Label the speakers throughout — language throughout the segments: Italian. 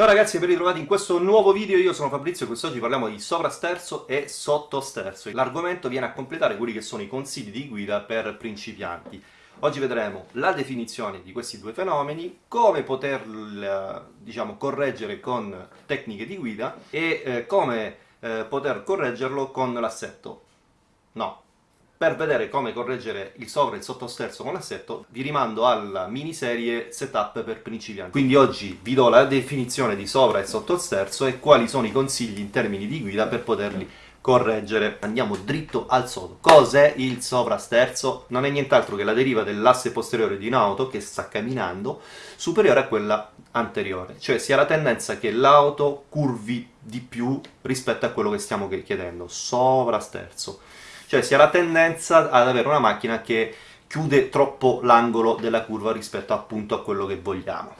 Speaker 1: Ciao ragazzi e ben ritrovati in questo nuovo video, io sono Fabrizio e quest'oggi parliamo di sovrasterzo e sottosterzo. L'argomento viene a completare quelli che sono i consigli di guida per principianti. Oggi vedremo la definizione di questi due fenomeni, come poterli diciamo, correggere con tecniche di guida e eh, come eh, poter correggerlo con l'assetto. No, per vedere come correggere il sovra e il sottosterzo con l'assetto vi rimando alla miniserie setup per principianti. Quindi oggi vi do la definizione di sovra e sottosterzo e quali sono i consigli in termini di guida per poterli correggere. Andiamo dritto al sodo. Cos'è il sovrasterzo? Non è nient'altro che la deriva dell'asse posteriore di un'auto che sta camminando superiore a quella anteriore, cioè si ha la tendenza che l'auto curvi di più rispetto a quello che stiamo chiedendo, sovrasterzo cioè si ha la tendenza ad avere una macchina che chiude troppo l'angolo della curva rispetto appunto a quello che vogliamo.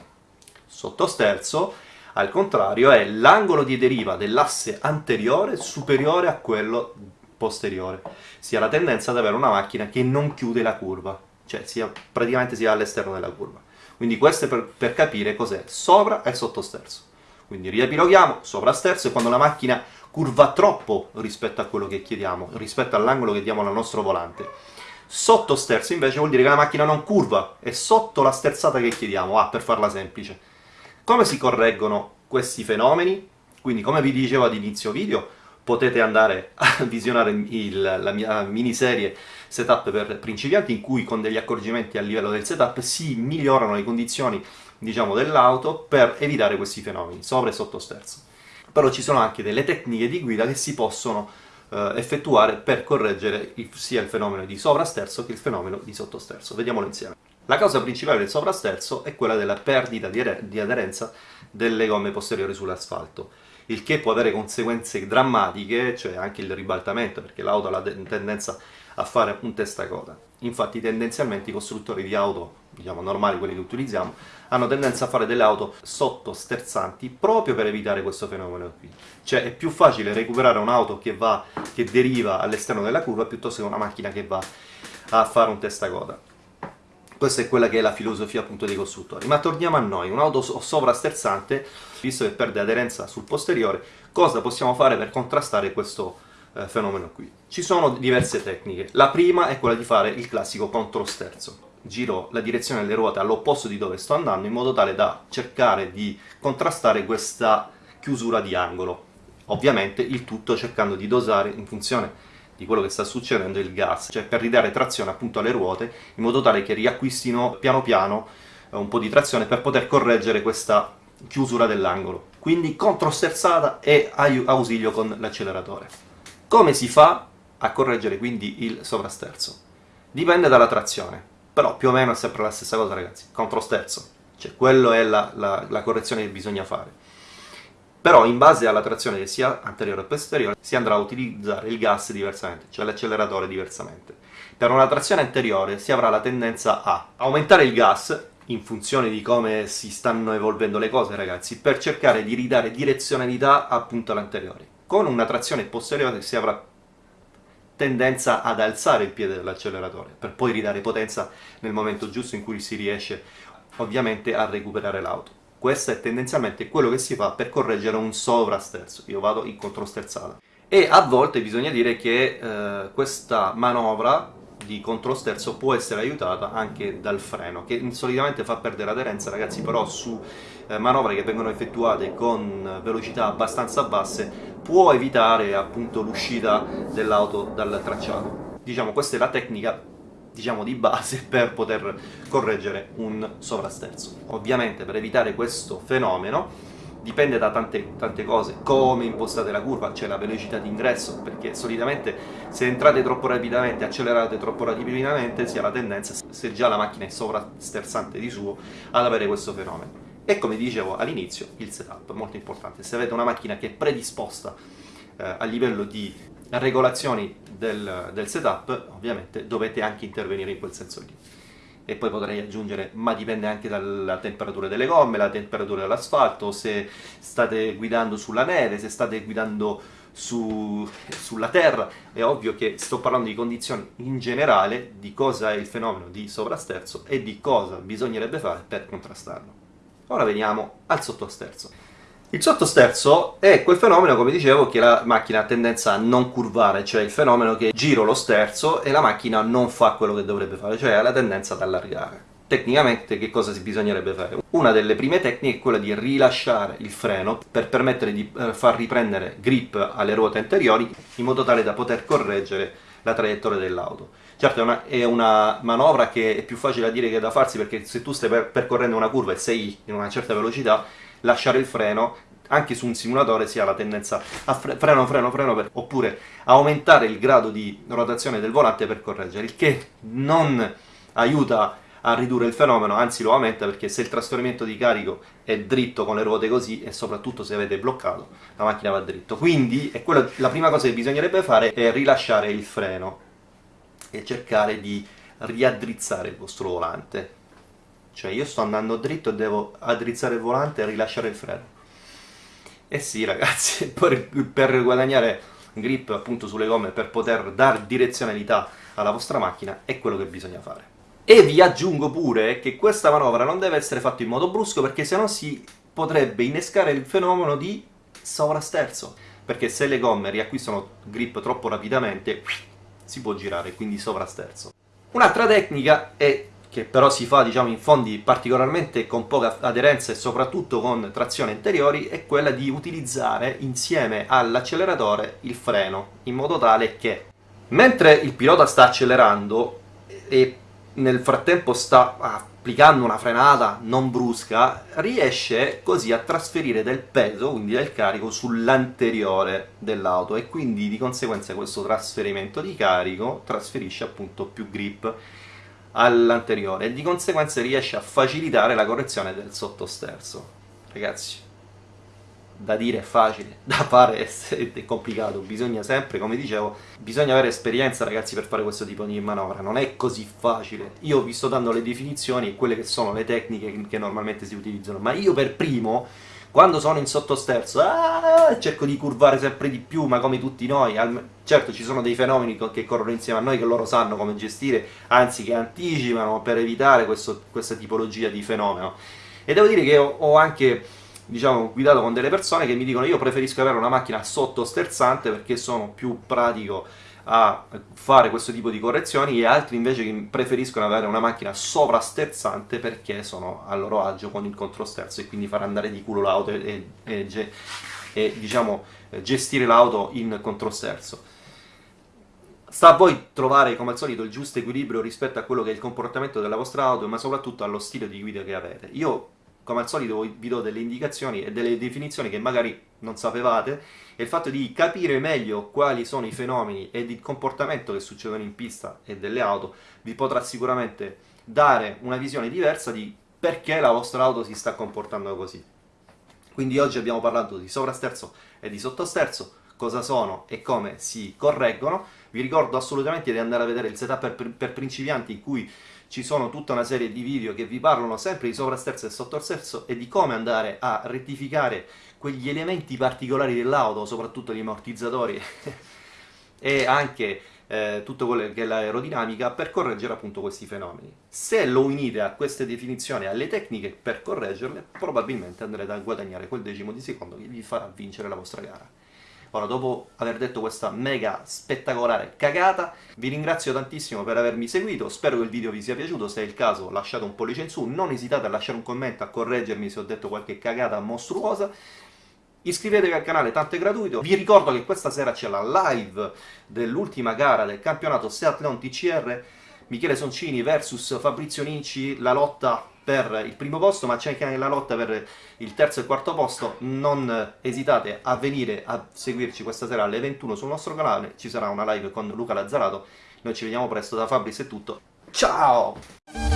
Speaker 1: Sottosterzo, al contrario, è l'angolo di deriva dell'asse anteriore superiore a quello posteriore. Si ha la tendenza ad avere una macchina che non chiude la curva, cioè sia, praticamente si va all'esterno della curva. Quindi questo è per, per capire cos'è sovra e sottosterzo. Quindi riepiloghiamo, sovrasterzo è quando la macchina curva troppo rispetto a quello che chiediamo, rispetto all'angolo che diamo al nostro volante. Sotto sterzo invece vuol dire che la macchina non curva, è sotto la sterzata che chiediamo, ah, per farla semplice. Come si correggono questi fenomeni? Quindi, come vi dicevo ad inizio video, potete andare a visionare il, la mia miniserie setup per principianti in cui con degli accorgimenti a livello del setup si migliorano le condizioni diciamo, dell'auto per evitare questi fenomeni, sovra e sotto sterzo però ci sono anche delle tecniche di guida che si possono eh, effettuare per correggere il, sia il fenomeno di sovrasterzo che il fenomeno di sottosterzo. Vediamolo insieme. La causa principale del sovrasterzo è quella della perdita di, di aderenza delle gomme posteriori sull'asfalto, il che può avere conseguenze drammatiche, cioè anche il ribaltamento, perché l'auto ha la tendenza a fare un testacoda. Infatti tendenzialmente i costruttori di auto, diciamo normali, quelli che utilizziamo, hanno tendenza a fare delle auto sottosterzanti proprio per evitare questo fenomeno qui. Cioè è più facile recuperare un'auto che, che deriva all'esterno della curva piuttosto che una macchina che va a fare un testacoda. Questa è quella che è la filosofia appunto dei costruttori. Ma torniamo a noi, un'auto sovrasterzante, visto che perde aderenza sul posteriore, cosa possiamo fare per contrastare questo eh, fenomeno qui. Ci sono diverse tecniche. La prima è quella di fare il classico controsterzo. Giro la direzione delle ruote all'opposto di dove sto andando in modo tale da cercare di contrastare questa chiusura di angolo. Ovviamente il tutto cercando di dosare in funzione di quello che sta succedendo il gas, cioè per ridare trazione appunto alle ruote in modo tale che riacquistino piano piano eh, un po' di trazione per poter correggere questa chiusura dell'angolo. Quindi controsterzata e ausilio con l'acceleratore. Come si fa a correggere quindi il sovrasterzo? Dipende dalla trazione, però più o meno è sempre la stessa cosa ragazzi, controsterzo, cioè quello è la, la, la correzione che bisogna fare. Però in base alla trazione sia anteriore o posteriore si andrà a utilizzare il gas diversamente, cioè l'acceleratore diversamente. Per una trazione anteriore si avrà la tendenza a aumentare il gas in funzione di come si stanno evolvendo le cose ragazzi, per cercare di ridare direzionalità appunto all'anteriore con una trazione posteriore si avrà tendenza ad alzare il piede dell'acceleratore per poi ridare potenza nel momento giusto in cui si riesce ovviamente a recuperare l'auto. Questo è tendenzialmente quello che si fa per correggere un sovrasterzo, io vado in controsterzata. E a volte bisogna dire che eh, questa manovra di controsterzo può essere aiutata anche dal freno, che solitamente fa perdere aderenza, ragazzi, però su eh, manovre che vengono effettuate con velocità abbastanza basse può evitare appunto l'uscita dell'auto dal tracciato. Diciamo questa è la tecnica diciamo di base per poter correggere un sovrasterzo. Ovviamente per evitare questo fenomeno dipende da tante, tante cose, come impostate la curva, cioè la velocità di ingresso, perché solitamente se entrate troppo rapidamente, accelerate troppo rapidamente, si ha la tendenza, se già la macchina è sovrasterzante di suo, ad avere questo fenomeno. E come dicevo all'inizio, il setup, molto importante. Se avete una macchina che è predisposta eh, a livello di regolazioni del, del setup, ovviamente dovete anche intervenire in quel senso lì e poi potrei aggiungere, ma dipende anche dalla temperatura delle gomme, la temperatura dell'asfalto, se state guidando sulla neve, se state guidando su, sulla terra, è ovvio che sto parlando di condizioni in generale, di cosa è il fenomeno di sovrasterzo e di cosa bisognerebbe fare per contrastarlo. Ora veniamo al sottosterzo. Il sottosterzo è quel fenomeno, come dicevo, che la macchina ha tendenza a non curvare, cioè il fenomeno che giro lo sterzo e la macchina non fa quello che dovrebbe fare, cioè ha la tendenza ad allargare. Tecnicamente che cosa bisognerebbe fare? Una delle prime tecniche è quella di rilasciare il freno per permettere di eh, far riprendere grip alle ruote anteriori in modo tale da poter correggere la traiettoria dell'auto. Certo è una, è una, manovra che è più facile da dire che da farsi perché se tu stai per, percorrendo una curva e sei in una certa velocità lasciare il freno anche su un simulatore si ha la tendenza a fre freno, freno, freno, per, oppure aumentare il grado di rotazione del volante per correggere, il che non aiuta a ridurre il fenomeno, anzi lo aumenta perché se il trasferimento di carico è dritto con le ruote così e soprattutto se avete bloccato la macchina va dritto. Quindi quello, la prima cosa che bisognerebbe fare è rilasciare il freno e cercare di riaddrizzare il vostro volante. Cioè io sto andando dritto e devo addrizzare il volante e rilasciare il freno. Eh sì ragazzi, per, per guadagnare grip appunto sulle gomme, per poter dare direzionalità alla vostra macchina, è quello che bisogna fare. E vi aggiungo pure che questa manovra non deve essere fatta in modo brusco perché sennò si potrebbe innescare il fenomeno di sovrasterzo. Perché se le gomme riacquistano grip troppo rapidamente, si può girare, quindi sovrasterzo. Un'altra tecnica è che però si fa diciamo, in fondi particolarmente con poca aderenza e soprattutto con trazione anteriori, è quella di utilizzare insieme all'acceleratore il freno, in modo tale che mentre il pilota sta accelerando e nel frattempo sta applicando una frenata non brusca, riesce così a trasferire del peso, quindi del carico, sull'anteriore dell'auto e quindi di conseguenza questo trasferimento di carico trasferisce appunto più grip all'anteriore e di conseguenza riesce a facilitare la correzione del sottosterzo. Ragazzi, da dire è facile, da fare è, complicato, bisogna sempre, come dicevo, bisogna avere esperienza ragazzi per fare questo tipo di manovra, non è così facile. Io vi sto dando le definizioni e quelle che sono le tecniche che normalmente si utilizzano, ma io per primo quando sono in sottosterzo, ah, cerco di curvare sempre di più, ma come tutti noi. Certo, ci sono dei fenomeni che corrono insieme a noi, che loro sanno come gestire, anzi che anticipano per evitare questo, questa tipologia di fenomeno. E devo dire che ho, ho anche diciamo, guidato con delle persone che mi dicono io preferisco avere una macchina sottosterzante perché sono più pratico a fare questo tipo di correzioni e altri invece preferiscono avere una macchina sovrasterzante perché sono a loro agio con il controsterzo e quindi far andare di culo l'auto e, e, e, e diciamo, gestire l'auto in controsterzo. Sta a voi trovare come al solito il giusto equilibrio rispetto a quello che è il comportamento della vostra auto ma soprattutto allo stile di guida che avete. Io come al solito vi do delle indicazioni e delle definizioni che magari non sapevate, e il fatto di capire meglio quali sono i fenomeni e il comportamento che succedono in pista e delle auto vi potrà sicuramente dare una visione diversa di perché la vostra auto si sta comportando così. Quindi oggi abbiamo parlato di sovrasterzo e di sottosterzo, cosa sono e come si correggono. Vi ricordo assolutamente di andare a vedere il setup per, per principianti in cui ci sono tutta una serie di video che vi parlano sempre di sovrasterzo e sottosterzo e di come andare a rettificare quegli elementi particolari dell'auto, soprattutto gli ammortizzatori e anche eh, tutto quello che è l'aerodinamica per correggere appunto questi fenomeni. Se lo unite a queste definizioni, alle tecniche per correggerle, probabilmente andrete a guadagnare quel decimo di secondo che vi farà vincere la vostra gara. Ora, dopo aver detto questa mega spettacolare cagata, vi ringrazio tantissimo per avermi seguito, spero che il video vi sia piaciuto, se è il caso lasciate un pollice in su, non esitate a lasciare un commento, a correggermi se ho detto qualche cagata mostruosa, Iscrivetevi al canale, tanto è gratuito. Vi ricordo che questa sera c'è la live dell'ultima gara del campionato Seat Leon TCR, Michele Soncini vs Fabrizio Ninci, la lotta per il primo posto, ma c'è anche la lotta per il terzo e quarto posto. Non esitate a venire a seguirci questa sera alle 21 sul nostro canale, ci sarà una live con Luca Lazzarato. Noi ci vediamo presto da Fabris è tutto. Ciao!